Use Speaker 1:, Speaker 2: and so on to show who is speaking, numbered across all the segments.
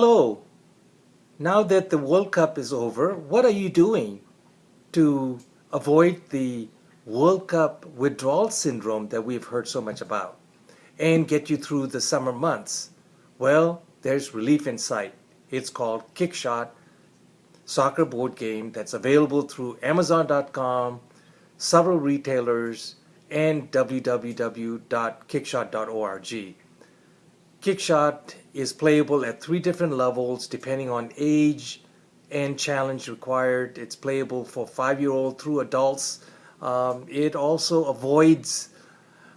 Speaker 1: Hello. Now that the World Cup is over, what are you doing to avoid the World Cup withdrawal syndrome that we've heard so much about and get you through the summer months? Well, there's relief in sight. It's called Kickshot soccer board game that's available through Amazon.com, several retailers, and www.kickshot.org. Kickshot is playable at three different levels depending on age and challenge required. It's playable for five-year-old through adults. Um, it also avoids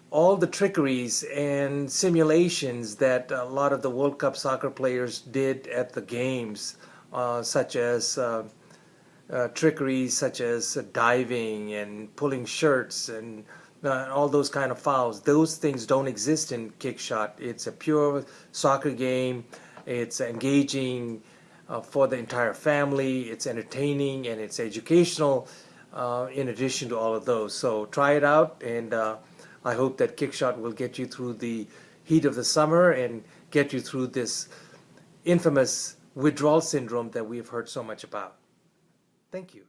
Speaker 1: all the trickeries and simulations that a lot of the World Cup soccer players did at the games, uh, such as uh, uh, trickeries such as diving and pulling shirts and uh, all those kind of fouls. Those things don't exist in Kickshot. It's a pure soccer game. It's engaging uh, for the entire family. It's entertaining and it's educational uh, in addition to all of those. So try it out and uh, I hope that Kickshot will get you through the heat of the summer and get you through this infamous withdrawal syndrome that we've heard so much about. Thank you.